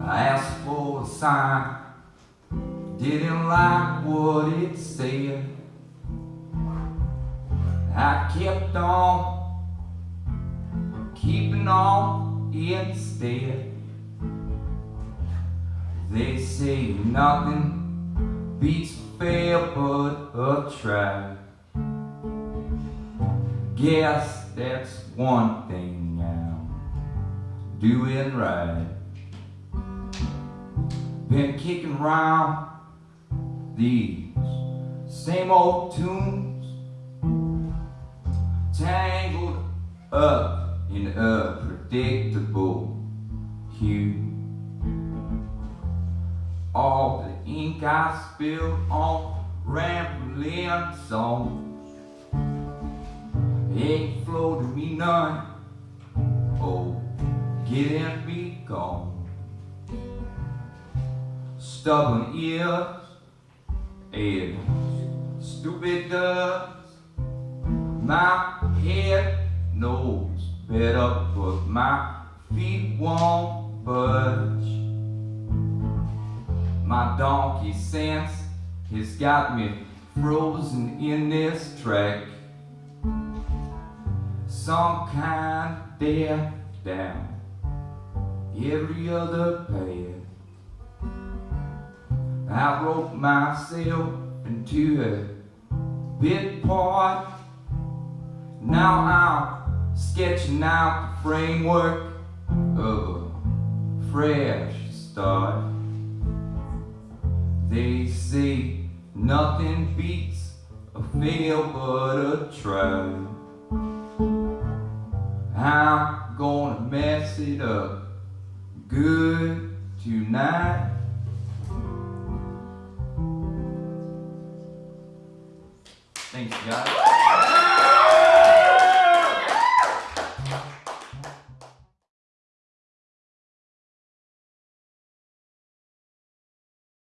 I asked for a sign, didn't like what it said. I kept on, keeping on instead. They say nothing beats fail but a try. Guess that's one thing I'm doing right. Been kicking around these same old tunes, tangled up in a predictable hue. All the ink I spilled on rambling songs ain't flowed to me none. Get and be gone. Stubborn ears and stupid does. My head knows better, but my feet won't budge. My donkey sense has got me frozen in this track some kind death down every other path. I wrote myself into a bit part. Now I'm sketching out the framework of a fresh start. They say nothing beats a fail but a try. I'm gonna mess it up good tonight. Thanks, guys.